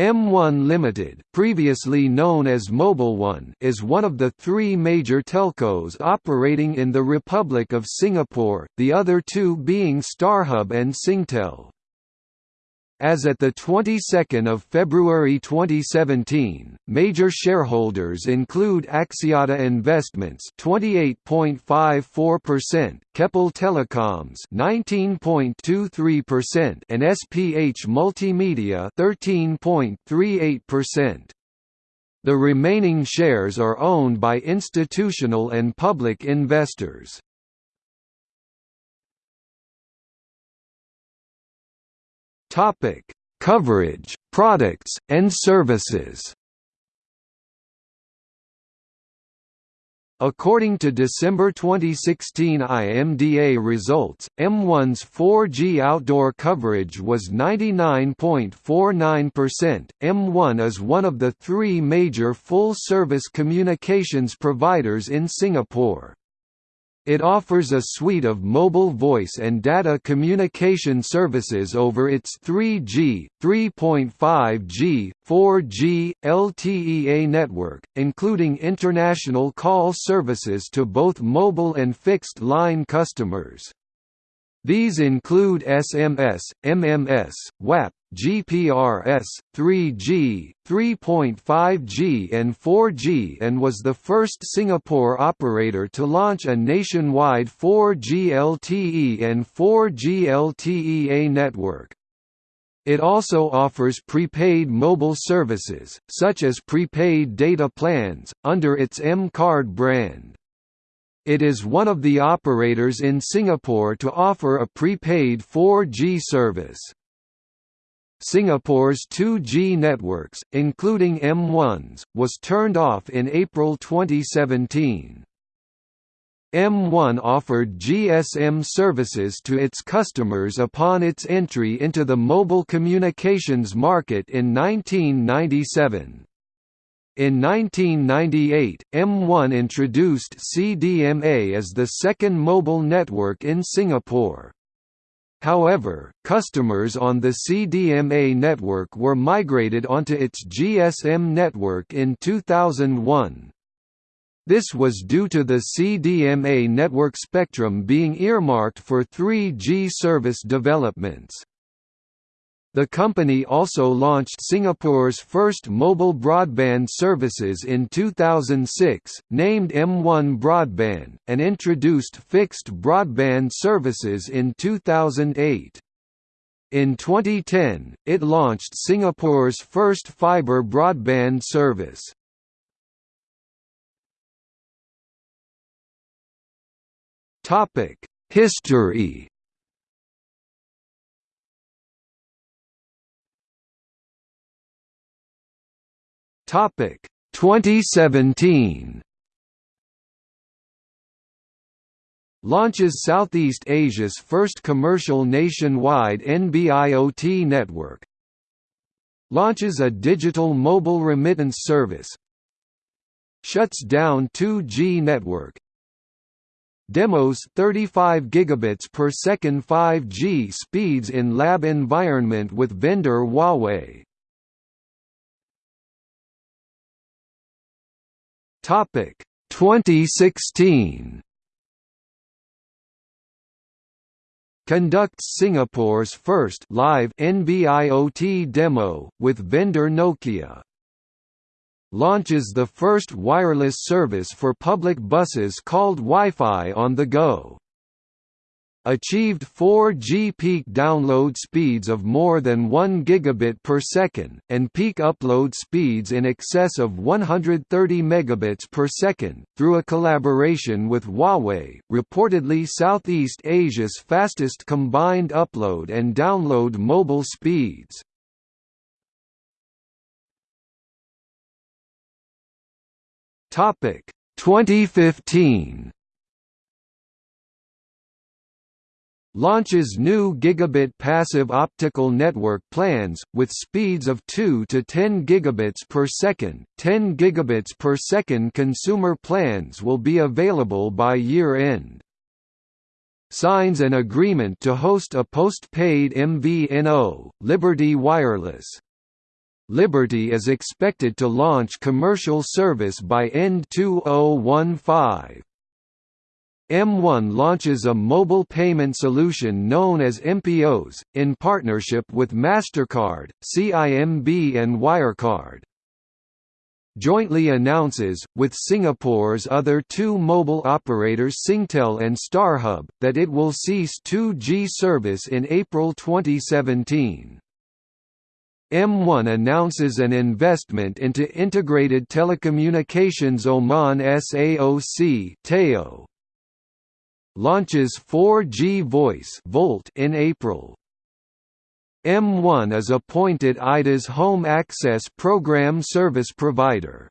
M1 Limited, previously known as Mobile One, is one of the three major telcos operating in the Republic of Singapore, the other two being StarHub and Singtel. As at the 22nd of February 2017, major shareholders include Axiata Investments 28.54%, Keppel Telecoms 19.23% and SPH Multimedia 13.38%. The remaining shares are owned by institutional and public investors. Topic: Coverage, products, and services. According to December 2016 IMDA results, M1's 4G outdoor coverage was 99.49%. M1 is one of the three major full-service communications providers in Singapore. It offers a suite of mobile voice and data communication services over its 3G, 3.5G, 4G, LTEA network, including international call services to both mobile and fixed-line customers. These include SMS, MMS, WAP, GPRS, 3G, 3.5G and 4G and was the first Singapore operator to launch a nationwide 4G LTE and 4G LTEA network. It also offers prepaid mobile services, such as prepaid data plans, under its M-Card brand. It is one of the operators in Singapore to offer a prepaid 4G service. Singapore's 2G networks, including M1's, was turned off in April 2017. M1 offered GSM services to its customers upon its entry into the mobile communications market in 1997. In 1998, M1 introduced CDMA as the second mobile network in Singapore. However, customers on the CDMA network were migrated onto its GSM network in 2001. This was due to the CDMA network spectrum being earmarked for 3G service developments. The company also launched Singapore's first mobile broadband services in 2006, named M1 Broadband, and introduced fixed broadband services in 2008. In 2010, it launched Singapore's first fibre broadband service. History Topic 2017 Launches Southeast Asia's first commercial nationwide NB-IoT network. Launches a digital mobile remittance service. Shuts down 2G network. Demos 35 gigabits per second 5G speeds in lab environment with vendor Huawei Topic 2016 conducts Singapore's first live NB-IoT demo with vendor Nokia. Launches the first wireless service for public buses called Wi-Fi on the Go achieved 4G peak download speeds of more than 1 gigabit per second, and peak upload speeds in excess of 130 megabits per second, through a collaboration with Huawei, reportedly Southeast Asia's fastest combined upload and download mobile speeds. Topic 2015 launches new gigabit passive optical network plans, with speeds of 2 to 10 gigabits per second. 10 gigabits per second consumer plans will be available by year-end. Signs an agreement to host a post-paid MVNO, Liberty Wireless. Liberty is expected to launch commercial service by end 2015. M1 launches a mobile payment solution known as MPOs, in partnership with MasterCard, CIMB and Wirecard. Jointly announces, with Singapore's other two mobile operators Singtel and StarHub, that it will cease 2G service in April 2017. M1 announces an investment into Integrated Telecommunications Oman SAOC launches 4G Voice Volt in April. M1 is appointed IDA's home access program service provider.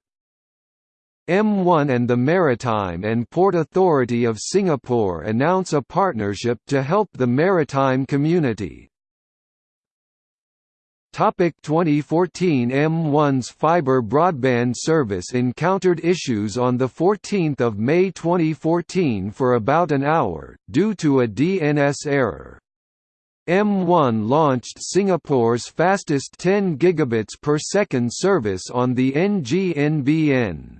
M1 and the Maritime and Port Authority of Singapore announce a partnership to help the maritime community. Topic 2014 M1's fiber broadband service encountered issues on 14 May 2014 for about an hour, due to a DNS error. M1 launched Singapore's fastest 10 gigabits per second service on the NGNBN.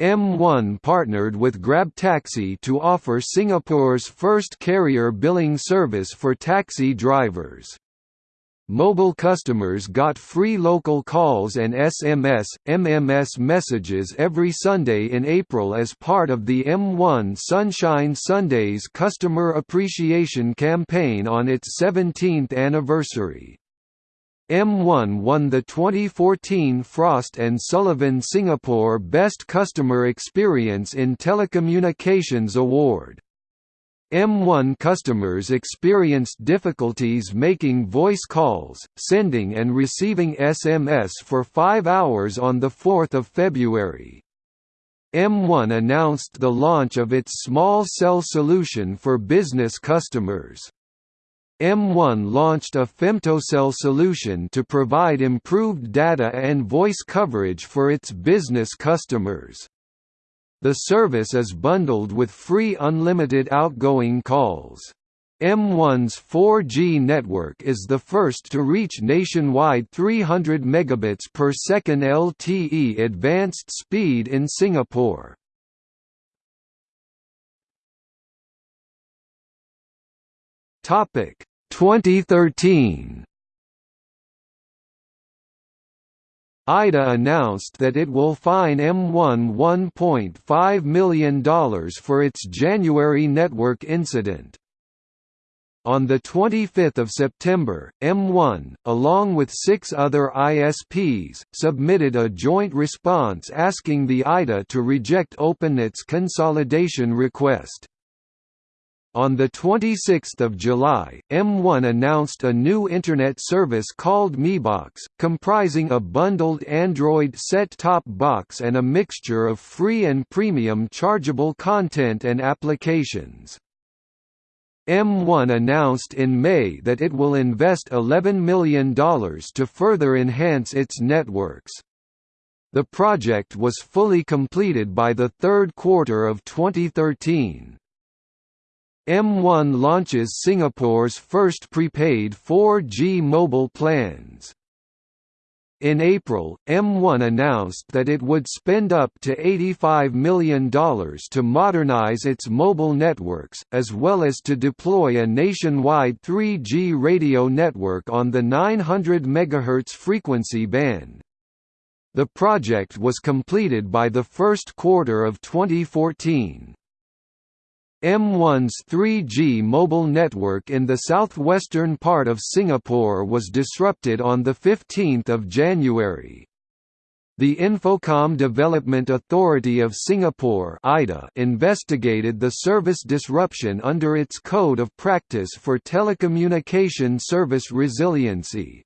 M1 partnered with Grab Taxi to offer Singapore's first carrier billing service for taxi drivers. Mobile customers got free local calls and SMS, MMS messages every Sunday in April as part of the M1 Sunshine Sundays customer appreciation campaign on its 17th anniversary. M1 won the 2014 Frost & Sullivan Singapore Best Customer Experience in Telecommunications Award. M1 customers experienced difficulties making voice calls, sending and receiving SMS for five hours on 4 February. M1 announced the launch of its small cell solution for business customers. M1 launched a femtocell solution to provide improved data and voice coverage for its business customers. The service is bundled with free unlimited outgoing calls. M1's 4G network is the first to reach nationwide 300 megabits per second LTE advanced speed in Singapore. Topic 2013 IDA announced that it will fine M1 $1.5 million for its January network incident. On 25 September, M1, along with six other ISPs, submitted a joint response asking the IDA to reject OpenNet's consolidation request. On 26 July, M1 announced a new Internet service called MiBox, comprising a bundled Android set-top box and a mixture of free and premium chargeable content and applications. M1 announced in May that it will invest $11 million to further enhance its networks. The project was fully completed by the third quarter of 2013. M1 launches Singapore's first prepaid 4G mobile plans. In April, M1 announced that it would spend up to $85 million to modernize its mobile networks, as well as to deploy a nationwide 3G radio network on the 900 MHz frequency band. The project was completed by the first quarter of 2014. M1's 3G mobile network in the southwestern part of Singapore was disrupted on 15 January. The Infocomm Development Authority of Singapore investigated the service disruption under its Code of Practice for Telecommunication Service Resiliency.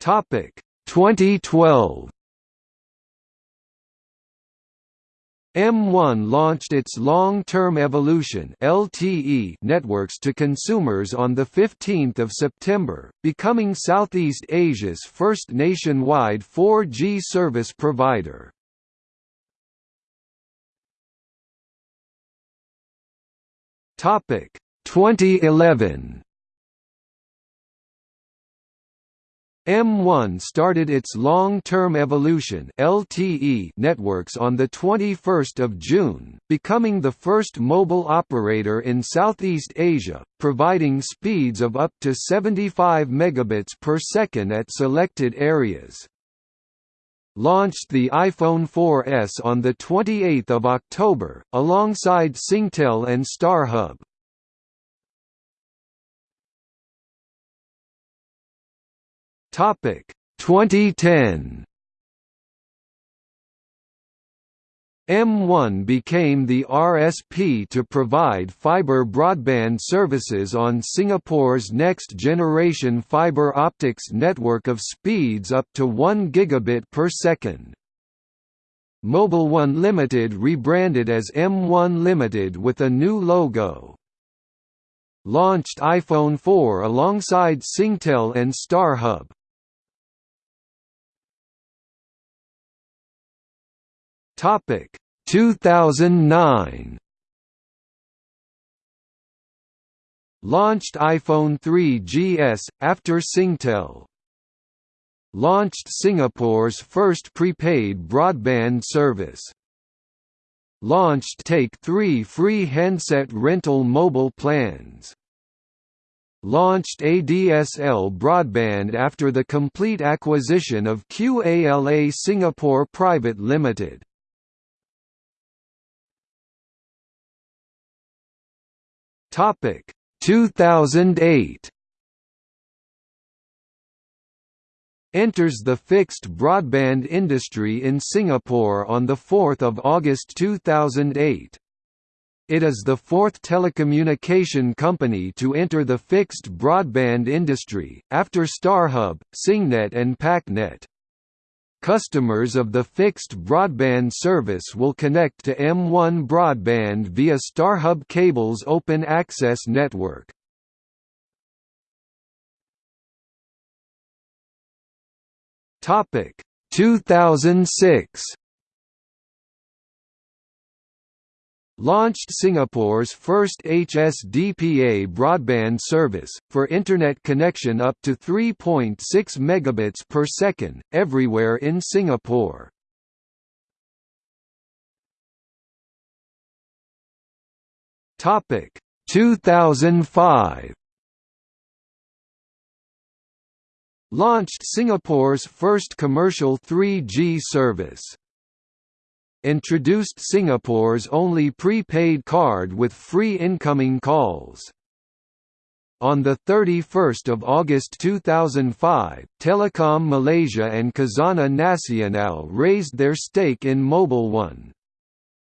Topic 2012 M1 launched its Long-Term Evolution (LTE) networks to consumers on the 15th of September, becoming Southeast Asia's first nationwide 4G service provider. Topic 2011 M1 started its long-term evolution (LTE) networks on the 21st of June, becoming the first mobile operator in Southeast Asia, providing speeds of up to 75 megabits per second at selected areas. Launched the iPhone 4S on the 28th of October alongside Singtel and StarHub. Topic 2010 M1 became the RSP to provide fiber broadband services on Singapore's next-generation fiber optics network of speeds up to 1 gigabit per second. Mobile One Limited rebranded as M1 Limited with a new logo. Launched iPhone 4 alongside Singtel and StarHub. Topic. 2009 Launched iPhone 3GS after Singtel. Launched Singapore's first prepaid broadband service. Launched Take 3 free handset rental mobile plans. Launched ADSL broadband after the complete acquisition of QALA Singapore Private Limited. Topic 2008 enters the fixed broadband industry in Singapore on 4 August 2008. It is the fourth telecommunication company to enter the fixed broadband industry, after StarHub, Singnet and PacNet. Customers of the fixed broadband service will connect to M1 broadband via StarHub Cable's open access network. Topic 2006 launched Singapore's first HSDPA broadband service, for Internet connection up to 3.6 megabits per second, everywhere in Singapore. Topic 2005 Launched Singapore's first commercial 3G service introduced Singapore's only prepaid card with free incoming calls. On 31 August 2005, Telekom Malaysia and Khazanah Nasional raised their stake in Mobile One.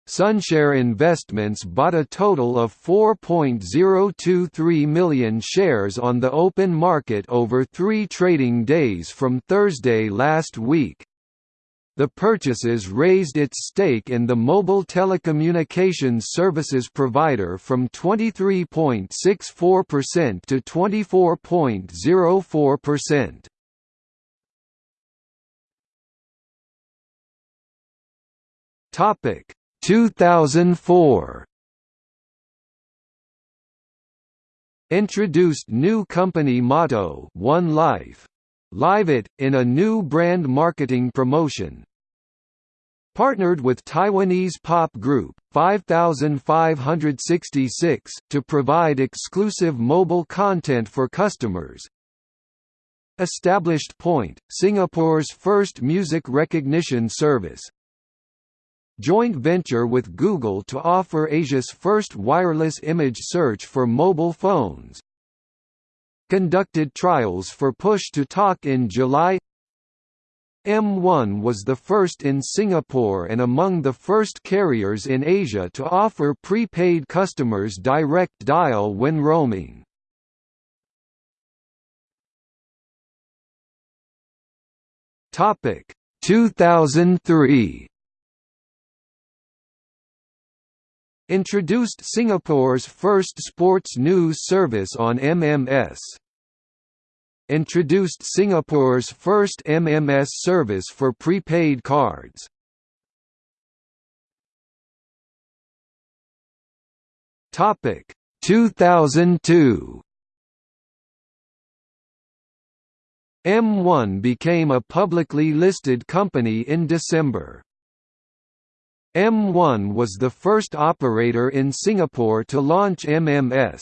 Sunshare Investments bought a total of 4.023 million shares on the open market over three trading days from Thursday last week. The purchases raised its stake in the mobile telecommunications services provider from 23.64% to 24.04%. Topic 2004 Introduced new company motto One Life Live It, in a new brand marketing promotion. Partnered with Taiwanese pop group, 5566, to provide exclusive mobile content for customers. Established Point, Singapore's first music recognition service. Joint venture with Google to offer Asia's first wireless image search for mobile phones conducted trials for push-to-talk in July M1 was the first in Singapore and among the first carriers in Asia to offer prepaid customers direct dial when roaming. Topic 2003 Introduced Singapore's first sports news service on MMS introduced Singapore's first MMS service for prepaid cards. Topic 2002 M1 became a publicly listed company in December. M1 was the first operator in Singapore to launch MMS.